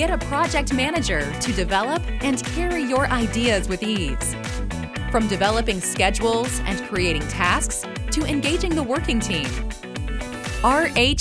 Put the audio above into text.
Get a project manager to develop and carry your ideas with ease. From developing schedules and creating tasks to engaging the working team. rh-s.com